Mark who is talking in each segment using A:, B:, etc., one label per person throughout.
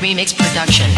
A: Remix Production.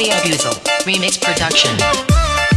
A: Remix are the best by Audio Buzel Remix Production.